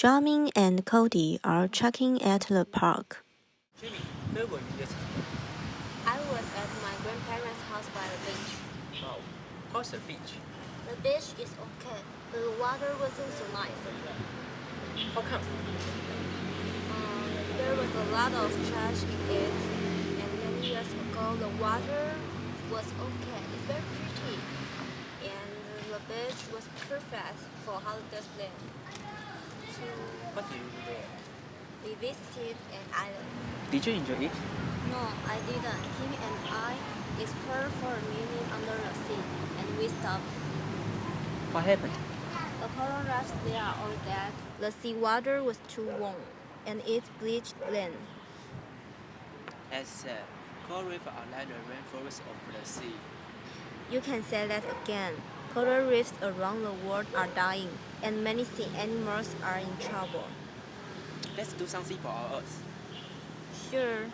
Jamin and Cody are checking at the park. Jimmy, where were you yesterday? I was at my grandparents' house by the beach. Wow. How's the beach? The beach is okay, but the water wasn't so nice. How come? Um, there was a lot of trash in it, and many years ago the water was okay. It's very pretty, and the beach was perfect for holiday stay. So What did you do there? we visited an island. Did you enjoy it? No, I didn't. Kim and I explored for a minute under the sea, and we stopped. What happened? The coral reefs there are all dead. The seawater was too warm, and it bleached land. As said, coral reefs are like the rainforest of the sea. You can say that again. Coral reefs around the world are dying, and many sea animals are in trouble. Let's do something for our earth. Sure,